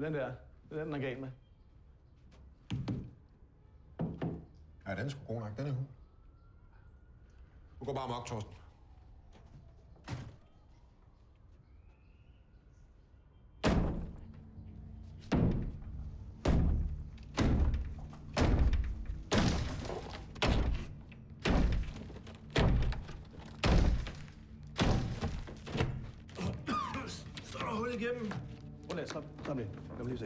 Det er den der. Det er den, den er gal med. Ja, den er sgu god nok. Den er hun. Du går bare mok, Torsten. Så er der hul igennem. 好嘞三三元有没有